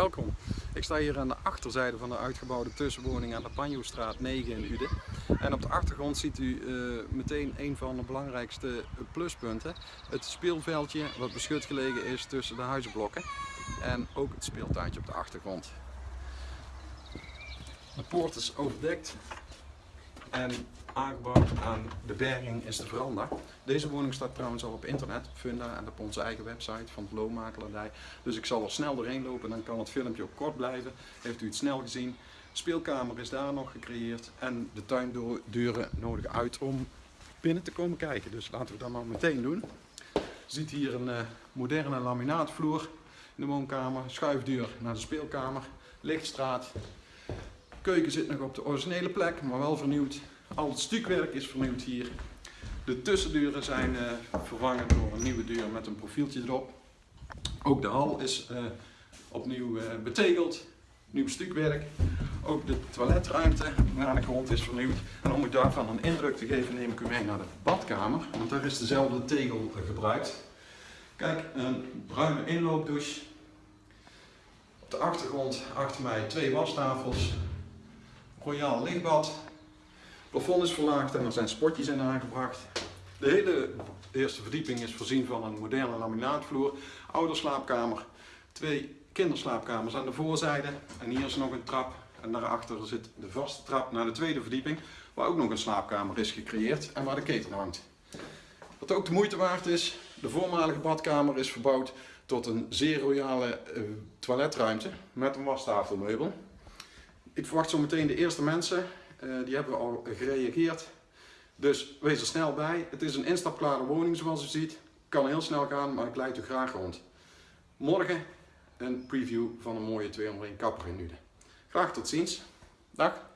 Welkom. Ik sta hier aan de achterzijde van de uitgebouwde tussenwoning aan de Panjoestraat 9 in Uden. En op de achtergrond ziet u uh, meteen een van de belangrijkste pluspunten. Het speelveldje wat beschut gelegen is tussen de huizenblokken. En ook het speeltuintje op de achtergrond. De poort is overdekt en aangebouwd aan de berging is de veranda. Deze woning staat trouwens al op internet, Funda en op onze eigen website van de Loonmakelaardij. Dus ik zal er snel doorheen lopen, dan kan het filmpje ook kort blijven. Heeft u het snel gezien. Speelkamer is daar nog gecreëerd en de tuindeuren nodig uit om binnen te komen kijken. Dus laten we dat maar meteen doen. Je ziet hier een uh, moderne laminaatvloer in de woonkamer, schuifdeur naar de speelkamer, lichtstraat. Keuken zit nog op de originele plek, maar wel vernieuwd. Al het stukwerk is vernieuwd hier. De tussendeuren zijn uh, vervangen door een nieuwe deur met een profieltje erop. Ook de hal is uh, opnieuw uh, betegeld. Nieuw stukwerk. Ook de toiletruimte naar de grond is vernieuwd. En om u daarvan een indruk te geven neem ik u mee naar de badkamer. Want daar is dezelfde tegel gebruikt. Kijk, een bruine inloopdouche. Op de achtergrond achter mij twee wastafels. Royaal lichtbad plafond is verlaagd en er zijn spotjes in aangebracht. De hele eerste verdieping is voorzien van een moderne laminaatvloer, ouderslaapkamer, twee kinderslaapkamers aan de voorzijde en hier is nog een trap en daarachter zit de vaste trap naar de tweede verdieping waar ook nog een slaapkamer is gecreëerd en waar de keten hangt. Wat ook de moeite waard is, de voormalige badkamer is verbouwd tot een zeer royale uh, toiletruimte met een wastafelmeubel. Ik verwacht zo meteen de eerste mensen uh, die hebben al gereageerd. Dus wees er snel bij. Het is een instapklare woning zoals u ziet. Kan heel snel gaan, maar ik leid u graag rond. Morgen een preview van een mooie 201 kapper in Uden. Graag tot ziens. Dag.